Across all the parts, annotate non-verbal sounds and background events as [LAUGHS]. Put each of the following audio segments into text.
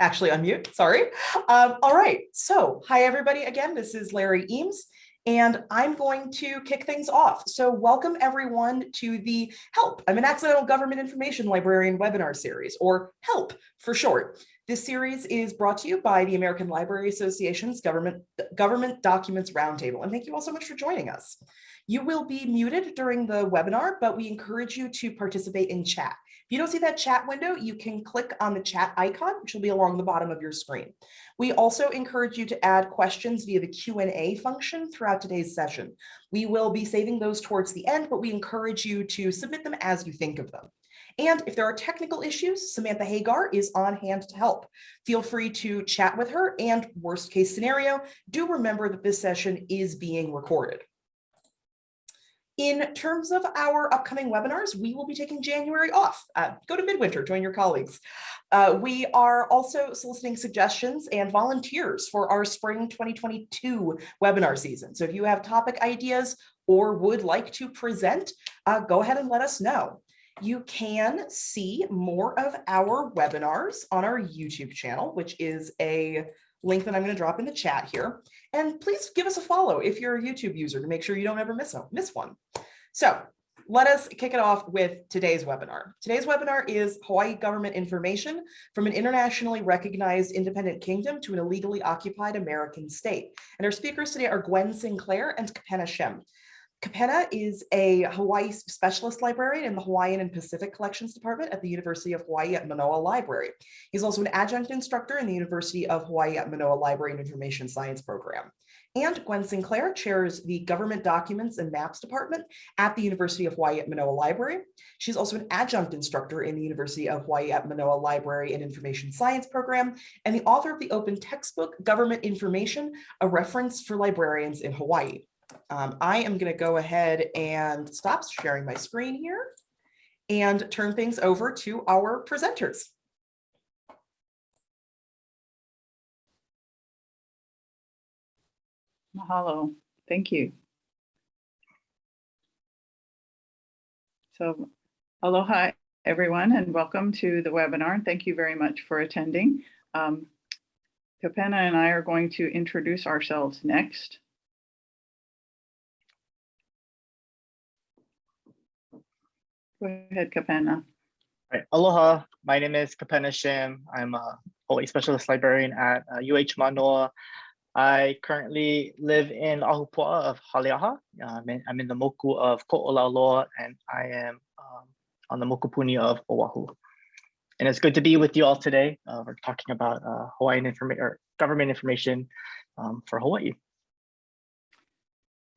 actually unmute, sorry. Um, all right, so hi everybody again, this is Larry Eames and I'm going to kick things off. So welcome everyone to the HELP, I'm an Accidental Government Information Librarian webinar series, or HELP for short. This series is brought to you by the American Library Association's Government, Government Documents Roundtable, and thank you all so much for joining us. You will be muted during the webinar, but we encourage you to participate in chat. If you don't see that chat window, you can click on the chat icon, which will be along the bottom of your screen. We also encourage you to add questions via the Q&A function throughout today's session. We will be saving those towards the end, but we encourage you to submit them as you think of them. And if there are technical issues, Samantha Hagar is on hand to help. Feel free to chat with her and worst case scenario, do remember that this session is being recorded. In terms of our upcoming webinars, we will be taking January off. Uh, go to Midwinter, join your colleagues. Uh, we are also soliciting suggestions and volunteers for our spring 2022 webinar season. So if you have topic ideas or would like to present, uh, go ahead and let us know. You can see more of our webinars on our YouTube channel, which is a link that I'm going to drop in the chat here. And please give us a follow if you're a YouTube user to make sure you don't ever miss, a, miss one. So let us kick it off with today's webinar. Today's webinar is Hawaii government information from an internationally recognized independent kingdom to an illegally occupied American state. And our speakers today are Gwen Sinclair and Kapena Shim. Kapena is a Hawaii specialist librarian in the Hawaiian and Pacific Collections Department at the University of Hawaii at Manoa Library. He's also an adjunct instructor in the University of Hawaii at Manoa Library and Information Science Program. And Gwen Sinclair chairs the Government Documents and Maps Department at the University of Hawaii at Manoa Library. She's also an adjunct instructor in the University of Hawaii at Manoa Library and Information Science Program, and the author of the open textbook, Government Information, a reference for librarians in Hawaii. Um, I am going to go ahead and stop sharing my screen here and turn things over to our presenters. Mahalo. Thank you. So aloha, everyone, and welcome to the webinar. And Thank you very much for attending. Um, Kapena and I are going to introduce ourselves next. Go ahead, Kapena. Right. Aloha, my name is Kapena Shim. I'm a Hawaii Specialist Librarian at uh, UH Manoa. I currently live in Ahupua'a of Haleaha. Uh, I'm, in, I'm in the moku of Ko'olauloa and I am um, on the mokupuni of Oahu. And it's good to be with you all today. Uh, we're talking about uh, Hawaiian information or government information um, for Hawaii.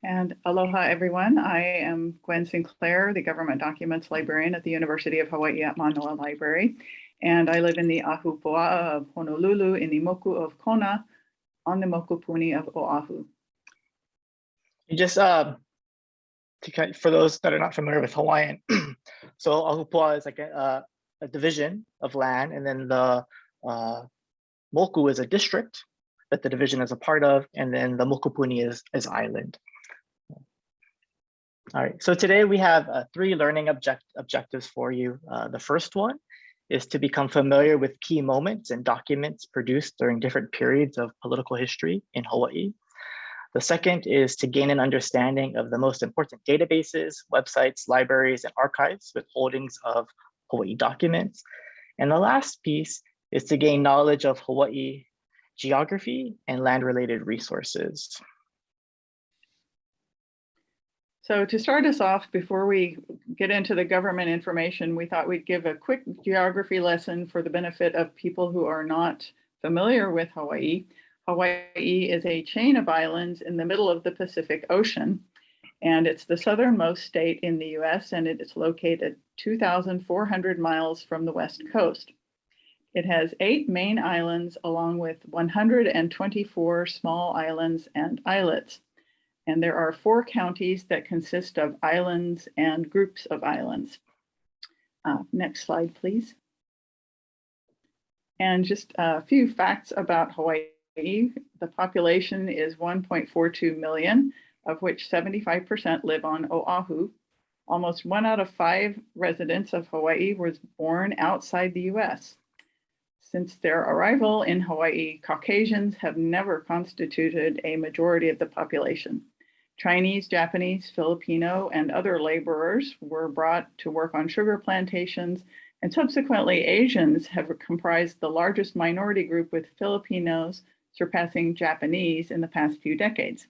And aloha, everyone. I am Gwen Sinclair, the Government Documents Librarian at the University of Hawaii at Manoa Library. And I live in the Ahupua'a of Honolulu in the Moku of Kona on the Mokupuni of Oahu. You just, uh, to, for those that are not familiar with Hawaiian, [CLEARS THROAT] so Ahupua'a is like a, a, division of land and then the uh, Moku is a district that the division is a part of, and then the Mokupuni is, is island. All right, so today we have uh, three learning object objectives for you. Uh, the first one is to become familiar with key moments and documents produced during different periods of political history in Hawaii. The second is to gain an understanding of the most important databases, websites, libraries, and archives with holdings of Hawaii documents. And the last piece is to gain knowledge of Hawaii geography and land-related resources. So to start us off, before we get into the government information, we thought we'd give a quick geography lesson for the benefit of people who are not familiar with Hawaii. Hawaii is a chain of islands in the middle of the Pacific Ocean, and it's the southernmost state in the US, and it is located 2,400 miles from the west coast. It has eight main islands along with 124 small islands and islets. And there are four counties that consist of islands and groups of islands. Uh, next slide, please. And just a few facts about Hawaii. The population is 1.42 million, of which 75% live on Oahu. Almost one out of five residents of Hawaii was born outside the US. Since their arrival in Hawaii, Caucasians have never constituted a majority of the population. Chinese, Japanese, Filipino, and other laborers were brought to work on sugar plantations, and subsequently Asians have comprised the largest minority group with Filipinos surpassing Japanese in the past few decades.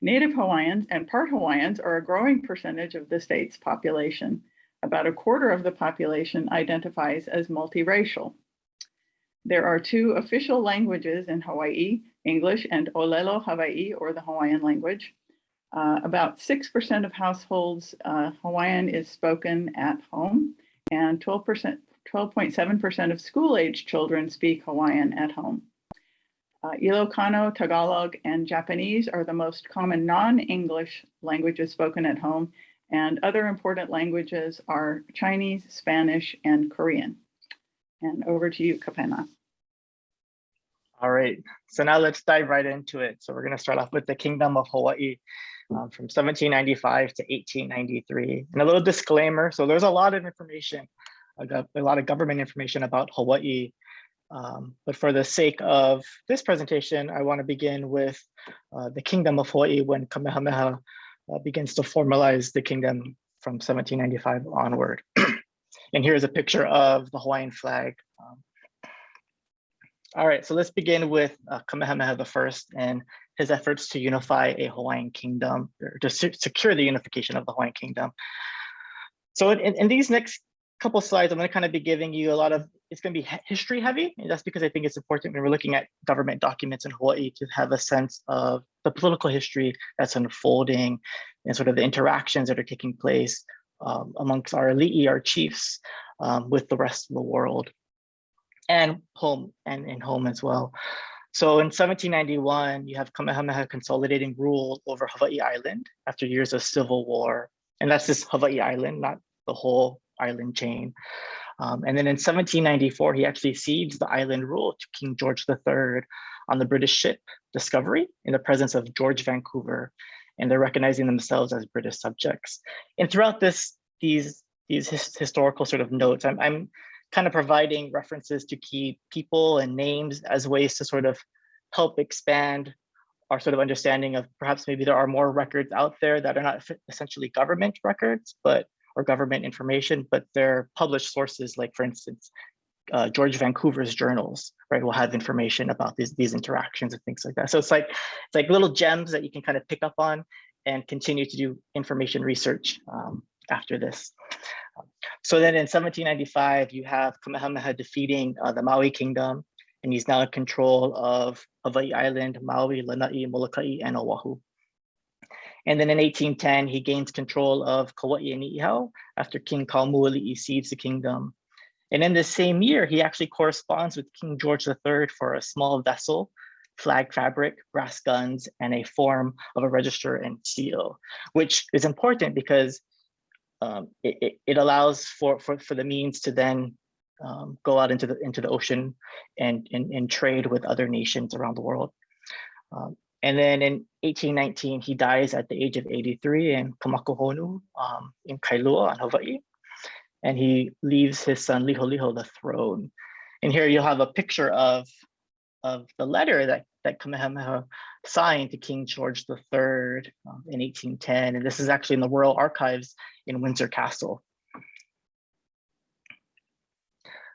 Native Hawaiians and part Hawaiians are a growing percentage of the state's population. About a quarter of the population identifies as multiracial. There are two official languages in Hawaii, English and Olelo Hawaii, or the Hawaiian language. Uh, about 6% of households, uh, Hawaiian is spoken at home, and 12%, 12.7% of school-age children speak Hawaiian at home. Uh, Ilocano, Tagalog, and Japanese are the most common non-English languages spoken at home, and other important languages are Chinese, Spanish, and Korean. And over to you, Kapena. All right, so now let's dive right into it. So we're going to start off with the Kingdom of Hawaii um, from 1795 to 1893. And a little disclaimer, so there's a lot of information, a, lot of government information about Hawaii. Um, but for the sake of this presentation, I want to begin with uh, the Kingdom of Hawaii when Kamehameha uh, begins to formalize the kingdom from 1795 onward. [CLEARS THROAT] and here's a picture of the Hawaiian flag. Um, all right, so let's begin with uh, Kamehameha I and his efforts to unify a Hawaiian kingdom, or to se- secure the unification of the Hawaiian kingdom. So in, in these next couple slides, I'm going to kind of be giving you a lot of, it's going to be history heavy. And that's because I think it's important when we're looking at government documents in Hawaii to have a sense of the political history that's unfolding and sort of the interactions that are taking place um, amongst our elite, our chiefs, um, with the rest of the world and home and in home as well. So in 1791, you have Kamehameha consolidating rule over Hawaii Island after years of civil war. And that's just Hawaii Island, not the whole island chain. Um, and then in 1794, he actually cedes the island rule to King George III on the British ship Discovery in the presence of George Vancouver. And they're recognizing themselves as British subjects. And throughout this, these, these his, historical sort of notes, I'm, I'm kind of providing references to key people and names as ways to sort of help expand our sort of understanding of perhaps maybe there are more records out there that are not essentially government records, but or government information, but they're published sources like, for instance, uh, George Vancouver's journals, right, will have information about these, these interactions and things like that. So it's like, it's like little gems that you can kind of pick up on and continue to do information research um, after this. So then in 1795, you have Kamehameha defeating uh, the Maui kingdom, and he's now in control of Hawaii Island, Maui, Lanai, Molokai, and Oahu. And then in 1810, he gains control of Kauai and Niihau after King Kaumuali'i cedes the kingdom. And in the same year, he actually corresponds with King George III for a small vessel, flag fabric, brass guns, and a form of a register and seal, which is important because um, it, it, it, allows for, for, for the means to then um, go out into the into the ocean and, and, and trade with other nations around the world. Um, and then in 1819, he dies at the age of 83 in Kamakahonu um, in Kailua on Hawaii. And he leaves his son Liholiho the throne. And here you'll have a picture of, of the letter that, that Kamehameha signed to King George III um, in 1810. And this is actually in the Royal Archives in Windsor Castle.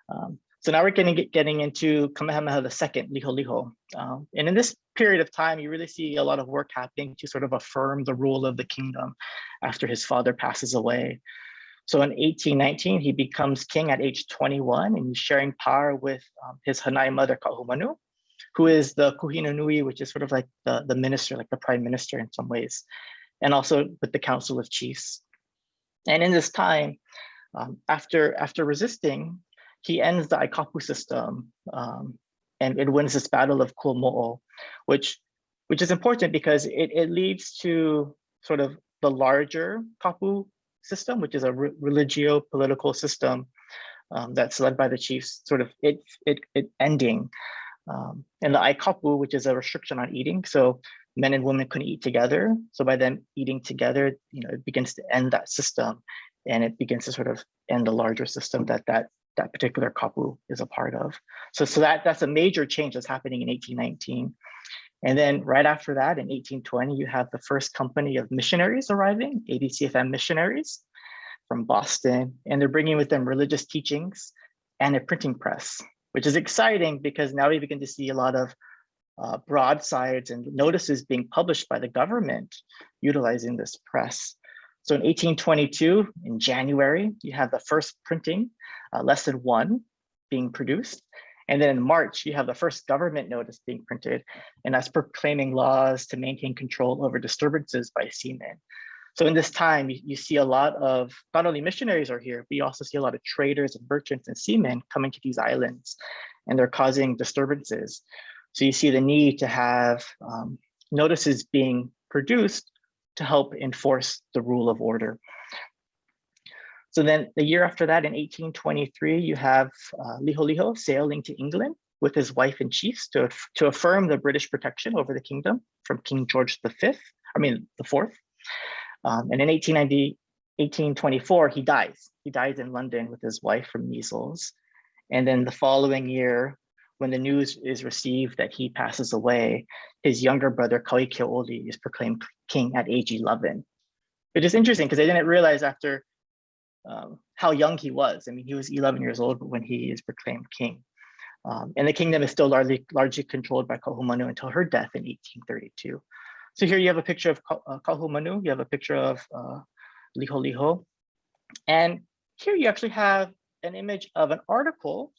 Um, so now we're getting getting into Kamehameha II, Liholiho. Um, and in this period of time, you really see a lot of work happening to sort of affirm the rule of the kingdom after his father passes away. So in 1819, he becomes king at age 21 and he's sharing power with um, his Hanai mother, Ka'ahumanu, who is the Kuhina Nui, which is sort of like the, the minister, like the prime minister in some ways, and also with the council of chiefs. And in this time, um, after, after resisting, he ends the Aikapu system um, and it wins this battle of Kuamo'o, which, which is important because it, it leads to sort of the larger Kapu system, which is a re religio political system um, that's led by the chiefs, sort of it, it, it ending. Um, and the Aikapu, which is a restriction on eating. So men and women couldn't eat together. So by them eating together, you know, it begins to end that system and it begins to sort of end the larger system that that that particular kapu is a part of. So, so that, that's a major change that's happening in 1819. And then right after that, in 1820, you have the first company of missionaries arriving, ABCFM missionaries from Boston, and they're bringing with them religious teachings and a printing press, which is exciting because now we begin to see a lot of uh, broadsides and notices being published by the government utilizing this press. So in 1822, in January, you have the first printing, uh, lesson one being produced. And then in March, you have the first government notice being printed, and that's proclaiming laws to maintain control over disturbances by seamen. So in this time, you, see a lot of, not only missionaries are here, but you also see a lot of traders and merchants and seamen coming to these islands, and they're causing disturbances. So you see the need to have um, notices being produced to help enforce the rule of order. So then the year after that, in 1823, you have uh, Liholiho sailing to England with his wife and chiefs to, to affirm the British protection over the kingdom from King George V, I mean, the fourth. Um, and in 1890, 1824, he dies. He dies in London with his wife from measles. And then the following year, when the news is received that he passes away, his younger brother, Kauikeaouli, is proclaimed king at age 11. It is interesting because I didn't realize after um, how young he was. I mean, he was 11 years old when he is proclaimed king. Um, and the kingdom is still largely, largely controlled by Ka'ahumanu until her death in 1832. So here you have a picture of uh, Ka'ahumanu, you have a picture of uh, Liholiho. And here you actually have an image of an article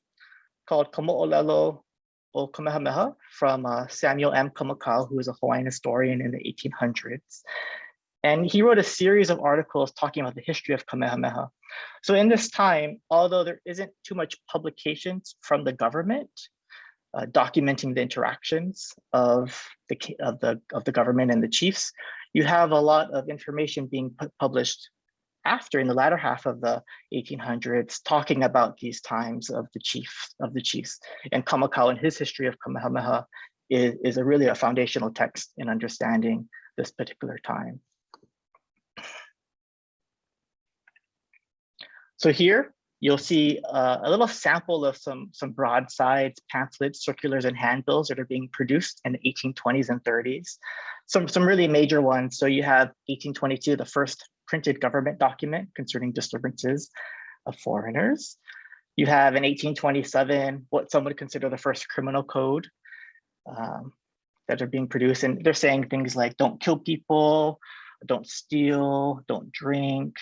called Kamo'olelo o Kamehameha from uh, Samuel M. Kamakau, who is a Hawaiian historian in the 1800s. And he wrote a series of articles talking about the history of Kamehameha. So in this time, although there isn't too much publications from the government uh, documenting the interactions of the, of, the, of the government and the chiefs, you have a lot of information being published after in the latter half of the 1800s talking about these times of the chief of the chiefs and Kamakau and his history of Kamehameha is, is a really a foundational text in understanding this particular time. So here you'll see uh, a little sample of some, some broadsides, pamphlets, circulars, and handbills that are being produced in the 1820s and 30s. Some, some really major ones. So you have 1822, the first printed government document concerning disturbances of foreigners. You have in 1827, what some would consider the first criminal code um, that are being produced. And they're saying things like don't kill people, don't steal, don't drink,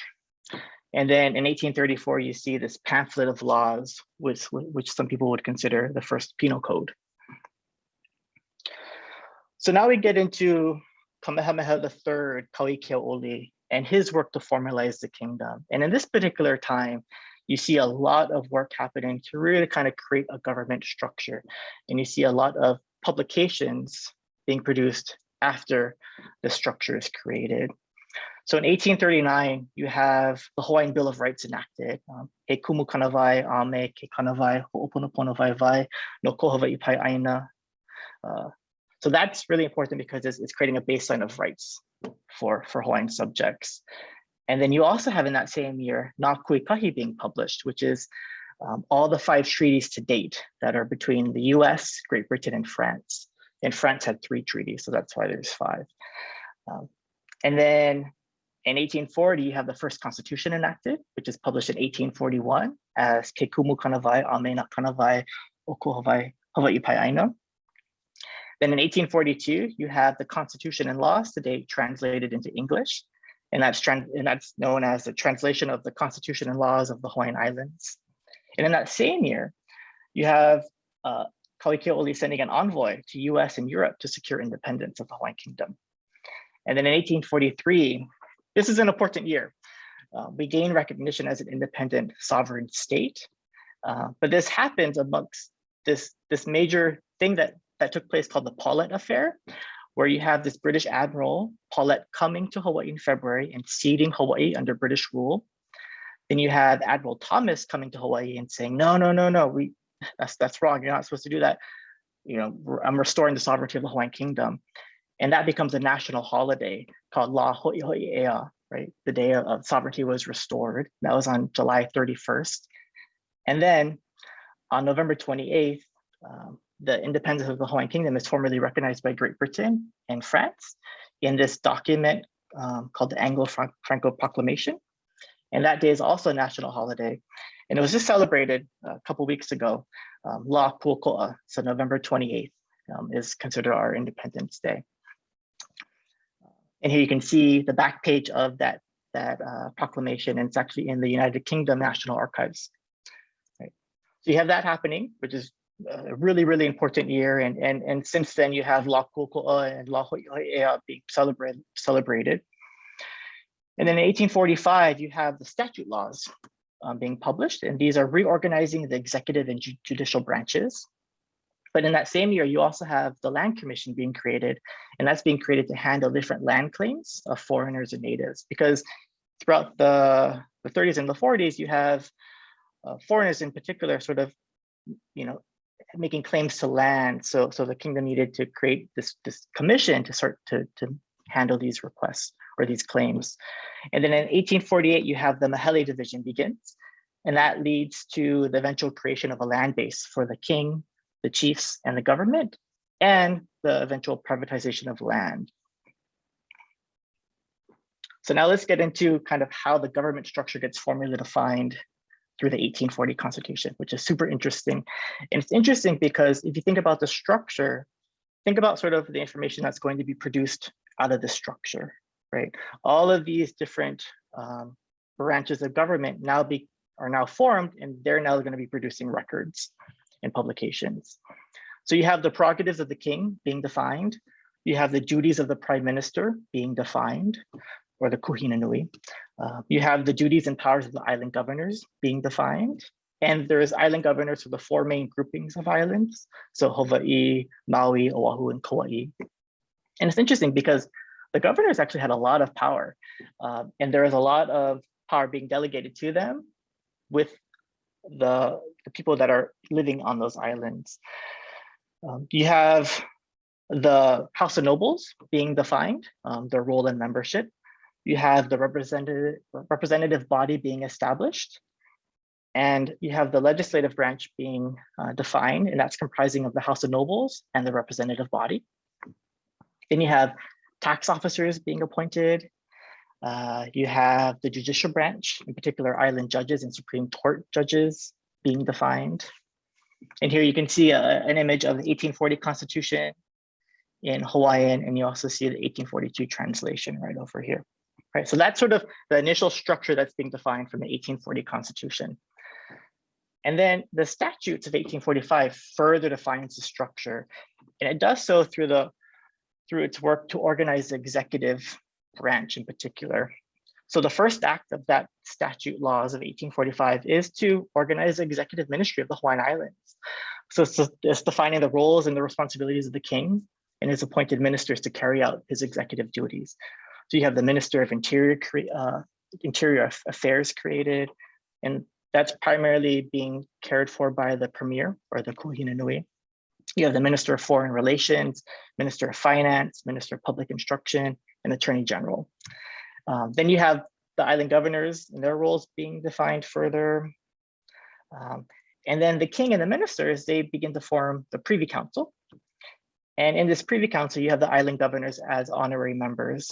and then in 1834, you see this pamphlet of laws, which, which some people would consider the first penal code. So now we get into Kamehameha III, Kauikeaouli, and his work to formalize the kingdom. And in this particular time, you see a lot of work happening to really kind of create a government structure. And you see a lot of publications being produced after the structure is created. So in 1839, you have the Hawaiian Bill of Rights enacted. Um, He kumu ame ke vai vai no aina. Uh, so that's really important because it's, it's creating a baseline of rights for, for Hawaiian subjects. And then you also have in that same year, Na Kuikahi being published, which is um, all the five treaties to date that are between the US, Great Britain, and France. And France had three treaties, so that's why there's five. Um, and then in 1840, you have the first constitution enacted, which is published in 1841 as Ke Kumu Kanawai Amena Kanawai Oko Hawaii Hawaii Aina. Then in 1842, you have the constitution and laws today translated into English. And that's, and that's known as the translation of the constitution and laws of the Hawaiian Islands. And in that same year, you have uh, Kauikeaouli sending an envoy to US and Europe to secure independence of the Hawaiian Kingdom. And then in 1843, this is an important year. Uh, we gain recognition as an independent sovereign state, uh, but this happens amongst this, this major thing that, that took place called the Paulet Affair, where you have this British Admiral, Paulet, coming to Hawaii in February and ceding Hawaii under British rule. Then you have Admiral Thomas coming to Hawaii and saying, no, no, no, no, we, that's, that's wrong. You're not supposed to do that. You know, I'm restoring the sovereignty of the Hawaiian Kingdom. And that becomes a national holiday called La Hoi Hoi Ea, right? The day of sovereignty was restored. That was on July 31st. And then on November 28th, um, the independence of the Hawaiian Kingdom is formally recognized by Great Britain and France in this document um, called the Anglo-Franco Proclamation. And that day is also a national holiday. And it was just celebrated a couple weeks ago, um, La Ku'oko'a, so November 28th um, is considered our Independence Day. And here you can see the back page of that, that uh, proclamation, and it's actually in the United Kingdom National Archives. Right. So you have that happening, which is a really, really important year. And, and, and since then, you have La Ku'oko'a and La Ho'ia'ea being celebrated, celebrated. And then in 1845, you have the statute laws um, being published, and these are reorganizing the executive and ju judicial branches. But in that same year, you also have the Land Commission being created, and that's being created to handle different land claims of foreigners and natives. Because throughout the, the 30s and the 40s, you have uh, foreigners in particular sort of, you know, making claims to land. So, so the kingdom needed to create this, this commission to sort to, to handle these requests or these claims. And then in 1848, you have the Mahele division begins, and that leads to the eventual creation of a land base for the king, the chiefs, and the government, and the eventual privatization of land. So now let's get into kind of how the government structure gets formally defined through the 1840 Constitution, which is super interesting. And it's interesting because if you think about the structure, think about sort of the information that's going to be produced out of the structure, right? All of these different um, branches of government now be are now formed and they're now going to be producing records and publications. So you have the prerogatives of the king being defined. You have the duties of the prime minister being defined or the kuhina nui. Uh, you have the duties and powers of the island governors being defined. And there's island governors for the four main groupings of islands. So Hawaii, Maui, Oahu, and Kauai. And it's interesting because the governors actually had a lot of power uh, and there is a lot of power being delegated to them with the, the people that are living on those islands. Um, you have the House of Nobles being defined, um, their role and membership. You have the representative, representative body being established. And you have the legislative branch being uh, defined, and that's comprising of the House of Nobles and the representative body. Then you have tax officers being appointed. Uh, you have the judicial branch, in particular island judges and Supreme Court judges being defined. And here you can see a, an image of the 1840 Constitution in Hawaiian, and you also see the 1842 translation right over here. Right, so that's sort of the initial structure that's being defined from the 1840 Constitution. And then the statutes of 1845 further defines the structure, and it does so through the through its work to organize the executive branch in particular. So the first act of that statute laws of 1845 is to organize the executive ministry of the Hawaiian Islands. So it's, it's defining the roles and the responsibilities of the king and his appointed ministers to carry out his executive duties. So you have the Minister of Interior, uh, Interior Affairs created, and that's primarily being cared for by the Premier or the Kuhina Nui. You have the Minister of Foreign Relations, Minister of Finance, Minister of Public Instruction, and Attorney General. Um, then you have the island governors and their roles being defined further. Um, and then the king and the ministers, they begin to form the Privy Council. And in this Privy Council, you have the island governors as honorary members.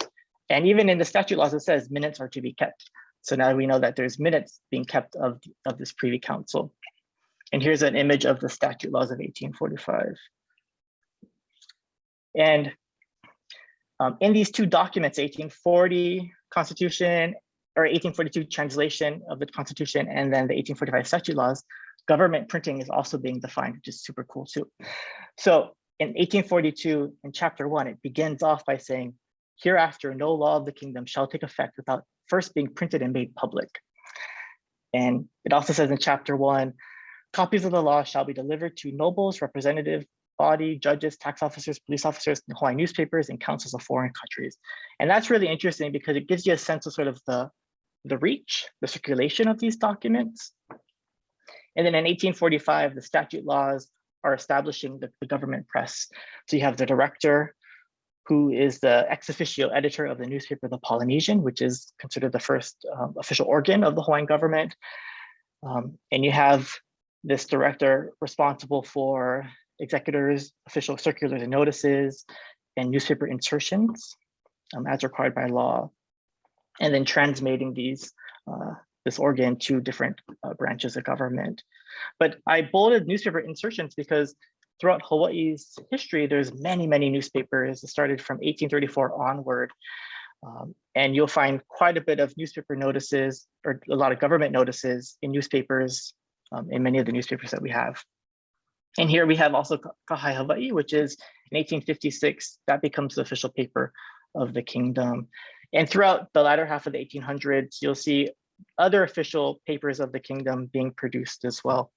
And even in the statute laws, it says minutes are to be kept. So now we know that there's minutes being kept of, of this Privy Council. And here's an image of the statute laws of 1845. And um, in these two documents, 1840 Constitution or 1842 translation of the Constitution and then the 1845 statute laws, government printing is also being defined, which is super cool too. So in 1842, in chapter one, it begins off by saying, hereafter, no law of the kingdom shall take effect without first being printed and made public. And it also says in chapter one, copies of the law shall be delivered to nobles, representative body, judges, tax officers, police officers, Hawaiian newspapers, and councils of foreign countries. And that's really interesting because it gives you a sense of sort of the, the reach, the circulation of these documents. And then in 1845, the statute laws are establishing the, the government press. So you have the director, who is the ex officio editor of the newspaper The Polynesian, which is considered the first um, official organ of the Hawaiian government. Um, and you have this director responsible for executors, official circulars and notices, and newspaper insertions um, as required by law, and then transmitting these uh, this organ to different uh, branches of government. But I bolded newspaper insertions because throughout Hawaii's history, there's many, many newspapers. Started from 1834 onward. Um, and you'll find quite a bit of newspaper notices or a lot of government notices in newspapers, um, in many of the newspapers that we have. And here we have also Ka Hae Hawaii, which is in 1856, that becomes the official paper of the kingdom. And throughout the latter half of the 1800s, you'll see other official papers of the kingdom being produced as well.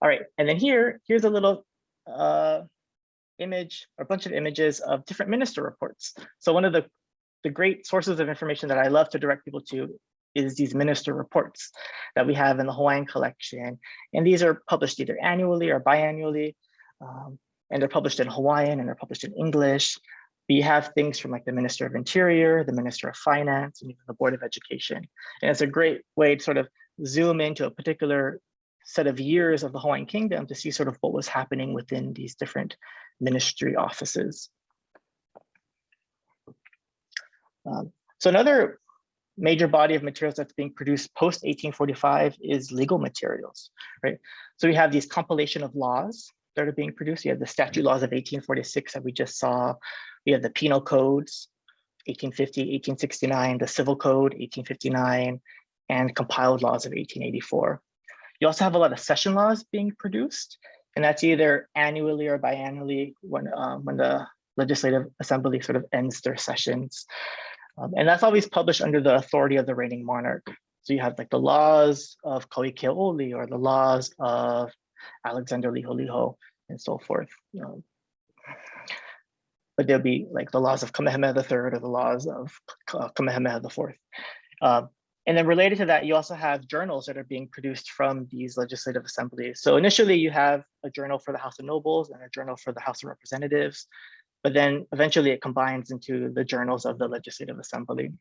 All right, and then here, here's a little uh, image, or a bunch of images of different minister reports. So one of the, the great sources of information that I love to direct people to is these minister reports that we have in the Hawaiian collection. And these are published either annually or biannually. Um, and they're published in Hawaiian and they're published in English. We have things from like the Minister of Interior, the Minister of Finance, and even the Board of Education. And it's a great way to sort of zoom into a particular set of years of the Hawaiian Kingdom to see sort of what was happening within these different ministry offices. Um, so another major body of materials that's being produced post 1845 is legal materials, right? So we have these compilation of laws that are being produced. You have the statute laws of 1846 that we just saw. We have the penal codes, 1850, 1869, the civil code, 1859, and compiled laws of 1884. You also have a lot of session laws being produced, and that's either annually or biannually when, uh, when the legislative assembly sort of ends their sessions. Um, and that's always published under the authority of the reigning monarch. So you have like the laws of Kauikeaouli or the laws of Alexander Liholiho and so forth. Um, but there'll be like the laws of Kamehameha III or the laws of Kamehameha IV. Um, and then related to that, you also have journals that are being produced from these legislative assemblies. So initially you have a journal for the House of Nobles and a journal for the House of Representatives but then eventually it combines into the journals of the Legislative Assembly.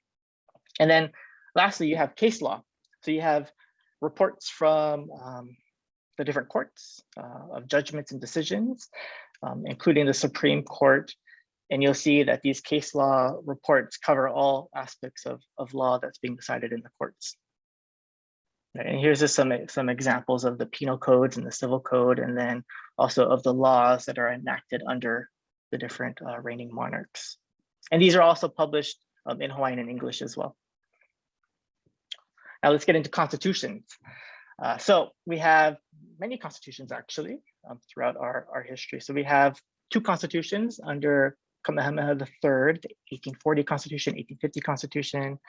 And then lastly, you have case law. So you have reports from um, the different courts uh, of judgments and decisions, um, including the Supreme Court. And you'll see that these case law reports cover all aspects of, of law that's being decided in the courts. And here's just some, some examples of the penal codes and the civil code, and then also of the laws that are enacted under the different uh, reigning monarchs. And these are also published um, in Hawaiian and English as well. Now let's get into constitutions. Uh, so we have many constitutions actually um, throughout our, our history. So we have two constitutions under Kamehameha III, the 1840 Constitution, 1850 Constitution.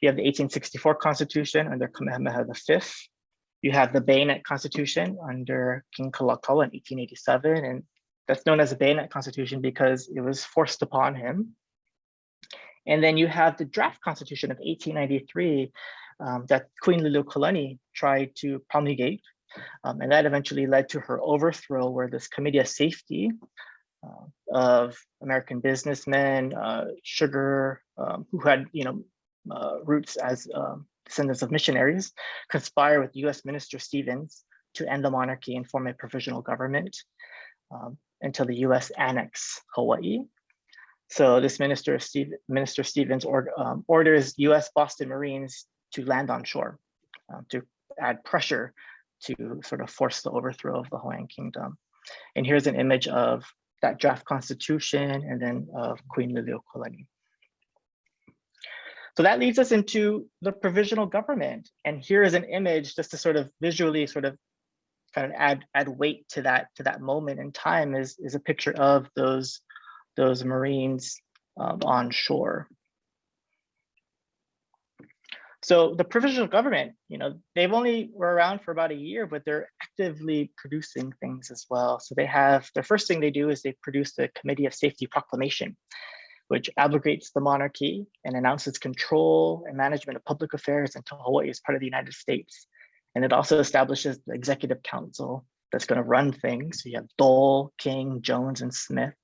You have the 1864 Constitution under Kamehameha V. You have the Bayonet Constitution under King Kalakaua in 1887, and that's known as the bayonet constitution because it was forced upon him. And then you have the draft constitution of 1893 um, that Queen Liliuokalani tried to promulgate. Um, and that eventually led to her overthrow where this committee of safety uh, of American businessmen, uh, sugar, um, who had you know uh, roots as um, descendants of missionaries, conspire with US Minister Stevens to end the monarchy and form a provisional government. Um, until the US annex Hawaii. So this Minister, Steve, Minister Stevens or, um, orders USS Boston Marines to land on shore uh, to add pressure to sort of force the overthrow of the Hawaiian Kingdom. And here's an image of that draft constitution and then of Queen Liliuokalani. So that leads us into the provisional government. And here is an image just to sort of visually sort of kind of add add weight to that to that moment in time is is a picture of those those Marines um, on shore. So the provisional government, you know, they've only were around for about a year, but they're actively producing things as well. So they have the first thing they do is they produce the Committee of Safety Proclamation, which abrogates the monarchy and announces control and management of public affairs until Hawaii is part of the United States. And it also establishes the executive council that's going to run things. So you have Dole, King, Jones, and Smith.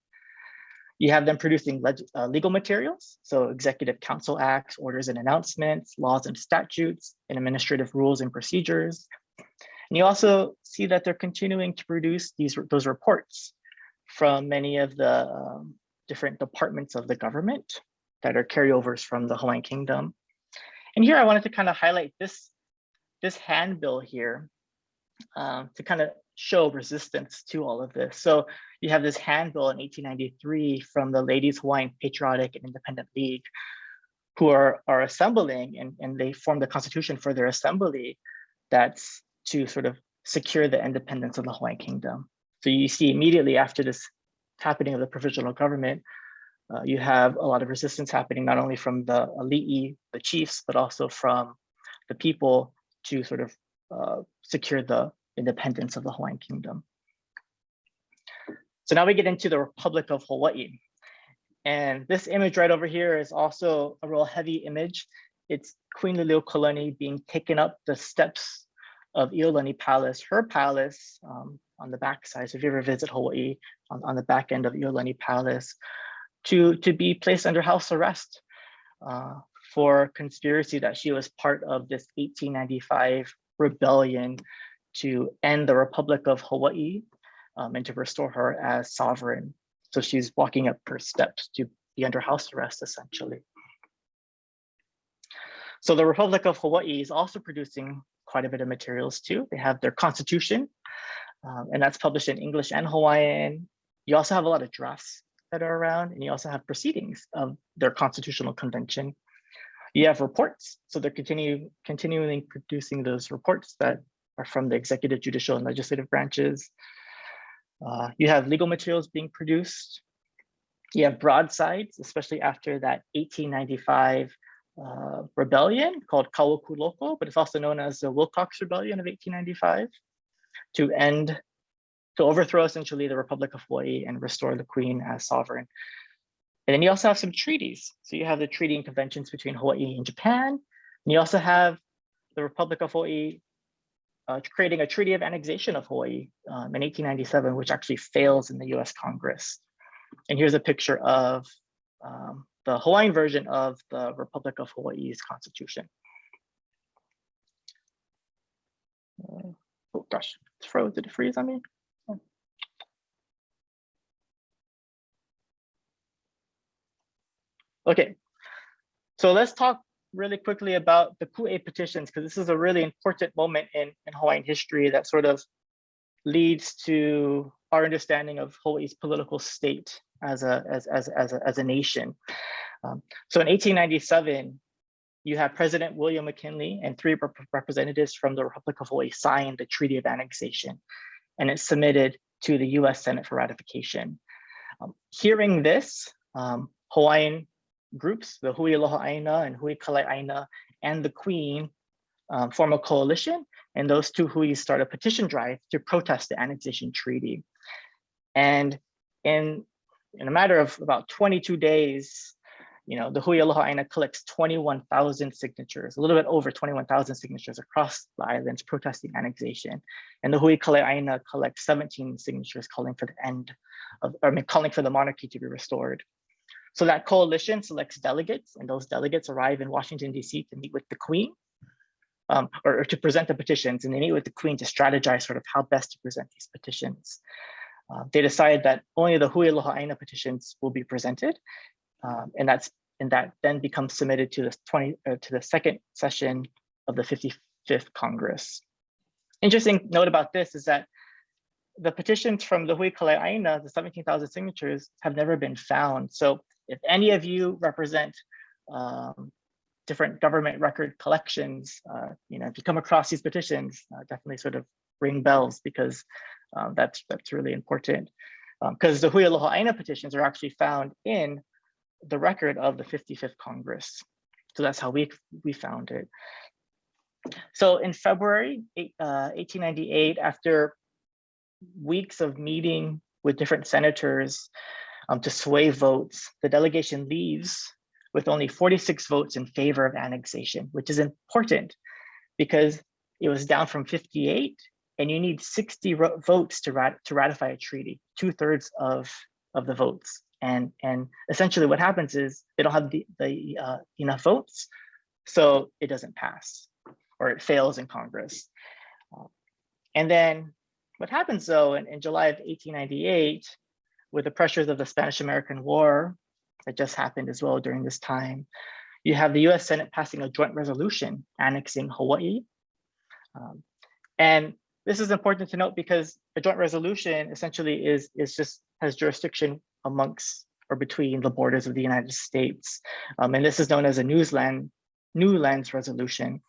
You have them producing uh, legal materials, so executive council acts, orders and announcements, laws and statutes, and administrative rules and procedures. And you also see that they're continuing to produce these those reports from many of the um, different departments of the government that are carryovers from the Hawaiian Kingdom. And here I wanted to kind of highlight this, this handbill here um, to kind of show resistance to all of this. So you have this handbill in 1893 from the Ladies Hawaiian Patriotic and Independent League, who are, are assembling and, and they form the constitution for their assembly that's to sort of secure the independence of the Hawaiian Kingdom. So you see immediately after this happening of the provisional government, uh, you have a lot of resistance happening, not only from the elite, the chiefs, but also from the people to sort of uh, secure the independence of the Hawaiian Kingdom. So now we get into the Republic of Hawaii. And this image right over here is also a real heavy image. It's Queen Liliuokalani being taken up the steps of Iolani Palace, her palace um, on the backside. So if you ever visit Hawaii, on, on the back end of Iolani Palace, to, to be placed under house arrest uh, for conspiracy that she was part of this 1895 rebellion to end the Republic of Hawaii um, and to restore her as sovereign. So she's walking up her steps to be under house arrest, essentially. So the Republic of Hawaii is also producing quite a bit of materials too. They have their constitution, um, and that's published in English and Hawaiian. You also have a lot of drafts that are around, and you also have proceedings of their constitutional convention. You have reports, so they're continue, continuing producing those reports that are from the executive, judicial, and legislative branches. Uh, you have legal materials being produced. You have broadsides, especially after that 1895 uh, rebellion called Kawakuloko, but it's also known as the Wilcox Rebellion of 1895 to end, to overthrow essentially the Republic of Hawaii and restore the Queen as sovereign. And then you also have some treaties. So you have the treaty and conventions between Hawaii and Japan. And you also have the Republic of Hawaii uh, creating a treaty of annexation of Hawaii um, in 1897, which actually fails in the US Congress. And here's a picture of um, the Hawaiian version of the Republic of Hawaii's constitution. Uh, oh gosh, it's froze, did it freeze on me? Okay, so let's talk really quickly about the Ku'e petitions, because this is a really important moment in, in Hawaiian history that sort of leads to our understanding of Hawaii's political state as a, as, as, as a, as a nation. Um, so in 1897, you have President William McKinley and three rep representatives from the Republic of Hawaii sign the Treaty of Annexation, and it's submitted to the US Senate for ratification. Um, hearing this, um, Hawaiian groups, the Hui Aloha Aina and Hui Kalai Aina and the Queen um, form a coalition, and those two Huis start a petition drive to protest the annexation treaty. And in, in a matter of about 22 days, you know, the Hui Aloha Aina collects 21,000 signatures, a little bit over 21,000 signatures across the islands protesting annexation. And the Hui Kalai Aina collects 17 signatures calling for the end of, I mean, calling for the monarchy to be restored. So that coalition selects delegates and those delegates arrive in Washington, DC to meet with the Queen um, or, or, to present the petitions and they meet with the Queen to strategize sort of how best to present these petitions. Uh, they decide that only the Hui Aloha Aina petitions will be presented um, and that's and that then becomes submitted to the 20 uh, to the second session of the 55th Congress. Interesting note about this is that the petitions from the Hui Kalai Aina, the 17,000 signatures, have never been found. So if any of you represent um, different government record collections, uh, you know, if you come across these petitions, uh, definitely sort of ring bells because um, that's that's really important. Because um, the Hui Aloha Aina petitions are actually found in the record of the 55th Congress. So that's how we, we found it. So in February uh, 1898, after weeks of meeting with different senators, um, to sway votes, the delegation leaves with only 46 votes in favor of annexation, which is important because it was down from 58 and you need 60 votes to, rat to ratify a treaty, two thirds of, of the votes. And, and essentially what happens is they don't have the, the uh, enough votes, so it doesn't pass or it fails in Congress. Uh, And then what happens though in, in July of 1898, with the pressures of the Spanish American War that just happened as well during this time, you have the US Senate passing a joint resolution annexing Hawaii. Um, and this is important to note because a joint resolution essentially is, is just has jurisdiction amongst or between the borders of the United States. Um, and this is known as a Newsland, Newlands Resolution.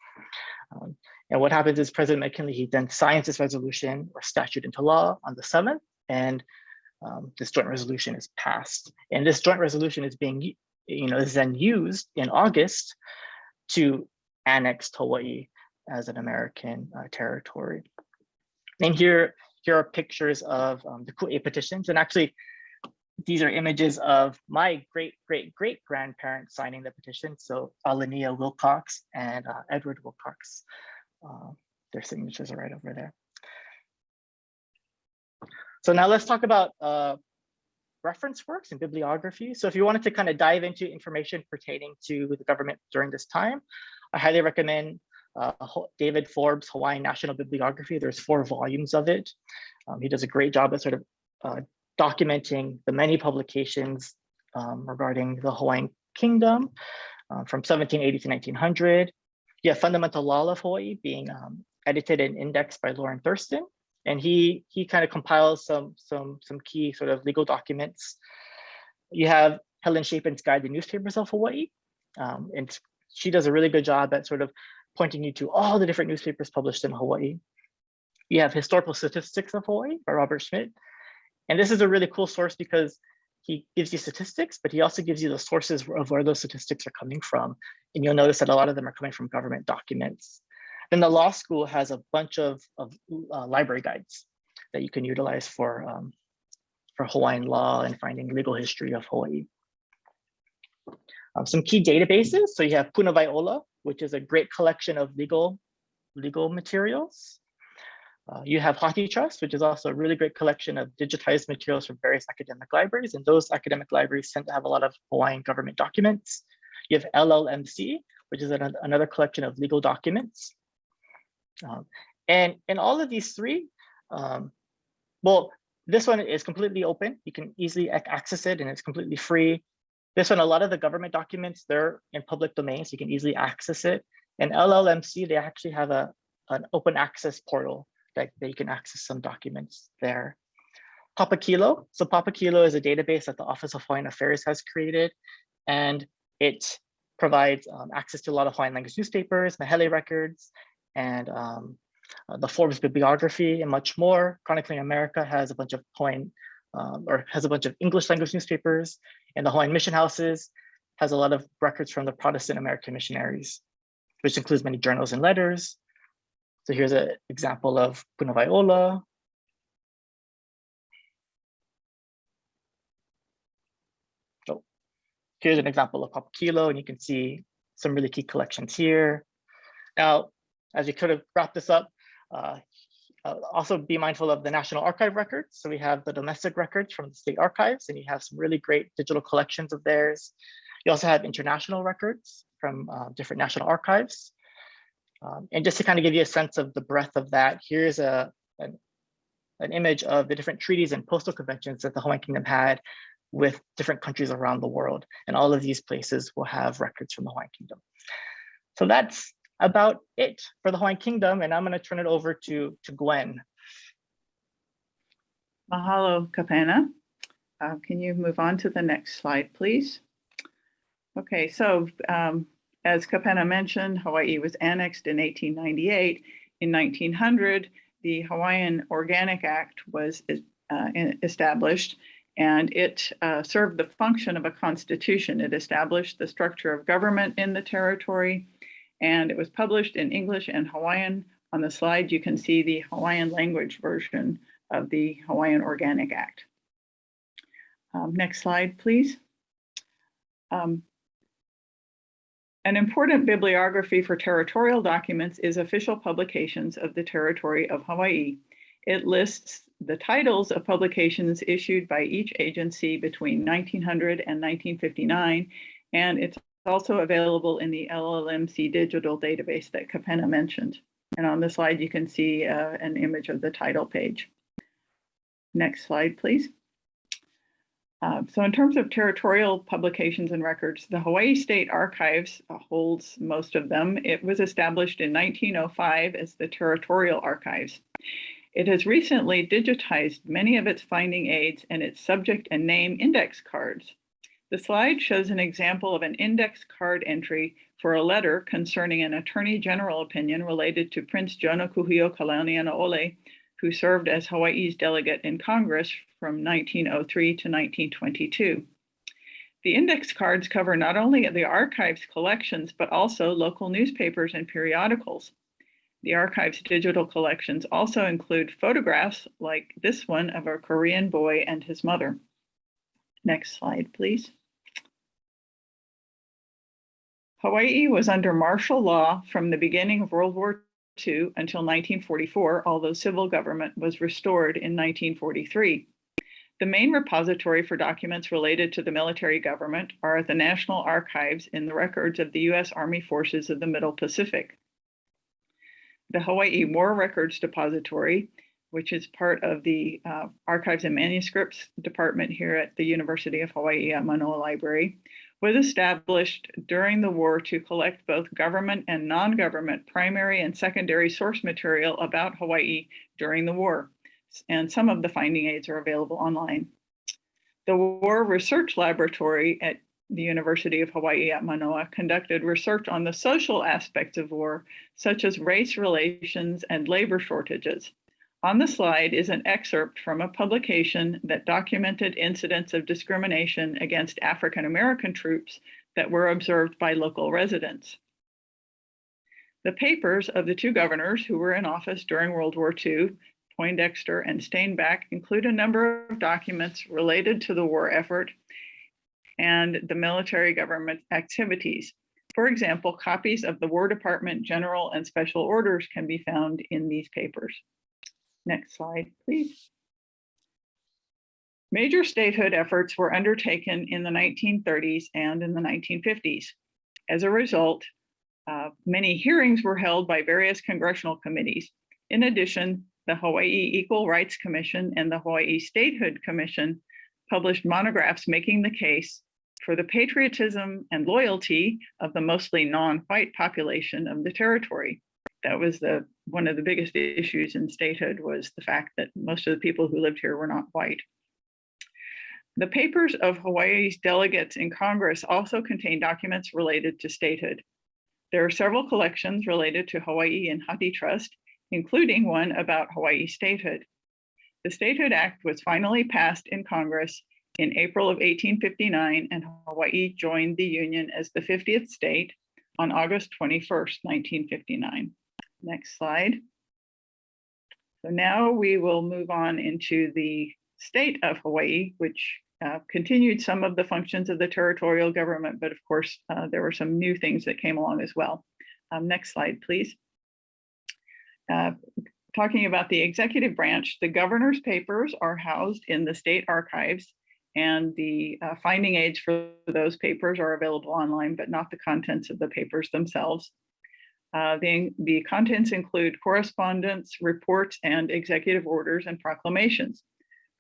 Um, and what happens is President McKinley, he then signs this resolution or statute into law on the 7th, and um, this joint resolution is passed. And this joint resolution is being, you know, is then used in August to annex Hawaii as an American uh, territory. And here, here are pictures of um, the Ku'e petitions. And actually, these are images of my great, great, great grandparents signing the petition. So Alania Wilcox and uh, Edward Wilcox. Uh, their signatures are right over there. So now let's talk about uh, reference works and bibliography. So if you wanted to kind of dive into information pertaining to the government during this time, I highly recommend uh, David Forbes' Hawaiian National Bibliography. There's four volumes of it. Um, he does a great job at sort of uh, documenting the many publications um, regarding the Hawaiian Kingdom uh, from 1780 to 1900. Have Fundamental Law of Hawaii being um, edited and indexed by Lorrin Thurston. And he he kind of compiles some some some key sort of legal documents. You have Helen Chapin's Guide to Newspapers of Hawaii. Um, and she does a really good job at sort of pointing you to all the different newspapers published in Hawaii. You have Historical Statistics of Hawaii by Robert Schmitt. And this is a really cool source because he gives you statistics, but he also gives you the sources of where those statistics are coming from. And you'll notice that a lot of them are coming from government documents. Then the law school has a bunch of, of uh, library guides that you can utilize for, um, for Hawaiian law and finding legal history of Hawaii. Um, some key databases. So you have Punawaiola, which is a great collection of legal, legal materials. Uh, you have HathiTrust, which is also a really great collection of digitized materials from various academic libraries. And those academic libraries tend to have a lot of Hawaiian government documents. You have LLMC, which is an, another collection of legal documents. Um, and in all of these three, um, well, this one is completely open. You can easily access it and it's completely free. This one, a lot of the government documents, they're in public domain, so you can easily access it. And LLMC, they actually have a, an open access portal that, you can access some documents there. Papakilo. So Papakilo is a database that the Office of Hawaiian Affairs has created, and it provides um, access to a lot of Hawaiian language newspapers, Mahele records, and um, uh, the Forbes bibliography and much more. Chronicling America has a bunch of Hawaiian, um, or has a bunch of English language newspapers, and the Hawaiian mission houses has a lot of records from the Protestant American missionaries, which includes many journals and letters, so here's an example of Punawaiola. So here's an example of Papakilo, and you can see some really key collections here. Now, as you could have wrap this up, uh, uh, also be mindful of the National Archive records. So we have the domestic records from the state archives, and you have some really great digital collections of theirs. You also have international records from uh, different national archives. Um, and just to kind of give you a sense of the breadth of that, here's a, an, an image of the different treaties and postal conventions that the Hawaiian Kingdom had with different countries around the world. And all of these places will have records from the Hawaiian Kingdom. So that's about it for the Hawaiian Kingdom. And I'm going to turn it over to, to Gwen. Mahalo, Kapena. Uh, can you move on to the next slide, please? Okay, so um, as Kapena mentioned, Hawaii was annexed in 1898. In 1900, the Hawaiian Organic Act was uh, established and it uh, served the function of a constitution. It established the structure of government in the territory and it was published in English and Hawaiian. On the slide, you can see the Hawaiian language version of the Hawaiian Organic Act. Um, next slide, please. Um, an important bibliography for territorial documents is official publications of the territory of Hawaii. It lists the titles of publications issued by each agency between 1900 and 1959, and it's also available in the LLMC digital database that Kapena mentioned. And on the slide, you can see uh, an image of the title page. Next slide, please. Uh, so in terms of territorial publications and records, the Hawaii State Archives holds most of them. It was established in 1905 as the Territorial Archives. It has recently digitized many of its finding aids and its subject and name index cards. The slide shows an example of an index card entry for a letter concerning an Attorney General opinion related to Prince Jonah Kuhio Kalanianaole, who served as Hawaii's delegate in Congress from 1903 to 1922. The index cards cover not only the archives collections, but also local newspapers and periodicals. The archive's digital collections also include photographs like this one of a Korean boy and his mother. Next slide, please. Hawaii was under martial law from the beginning of World War Until 1944, although civil government was restored in 1943. The main repository for documents related to the military government are at the National Archives in the records of the U.S. Army Forces of the Middle Pacific. The Hawaii War Records Depository, which is part of the uh, Archives and Manuscripts Department here at the University of Hawaii at Manoa Library, was established during the war to collect both government and non-government primary and secondary source material about Hawaii during the war. And some of the finding aids are available online. The War Research Laboratory at the University of Hawaii at Manoa conducted research on the social aspects of war, such as race relations and labor shortages. On the slide is an excerpt from a publication that documented incidents of discrimination against African American troops that were observed by local residents. The papers of the two governors who were in office during World War II, Poindexter and Stainback, include a number of documents related to the war effort and the military government activities. For example, copies of the War Department General and Special Orders can be found in these papers. Next slide, please. Major statehood efforts were undertaken in the 1930s and in the 1950s. As a result, uh, many hearings were held by various congressional committees. In addition, the Hawaii Equal Rights Commission and the Hawaii Statehood Commission published monographs making the case for the patriotism and loyalty of the mostly non-white population of the territory that was the one of the biggest issues in statehood was the fact that most of the people who lived here were not white. The papers of Hawaii's delegates in Congress also contain documents related to statehood. There are several collections related to Hawaii and HathiTrust, including one about Hawaii statehood. The Statehood Act was finally passed in Congress in April of 1859, and Hawaii joined the Union as the 50th state on August 21st, 1959. Next slide. So now we will move on into the state of Hawaii, which uh, continued some of the functions of the territorial government, but of course, uh, there were some new things that came along as well. Um, next slide, please. Uh, talking about the executive branch, the governor's papers are housed in the state archives and the uh, finding aids for those papers are available online, but not the contents of the papers themselves. Uh, the, the contents include correspondence, reports, and executive orders and proclamations.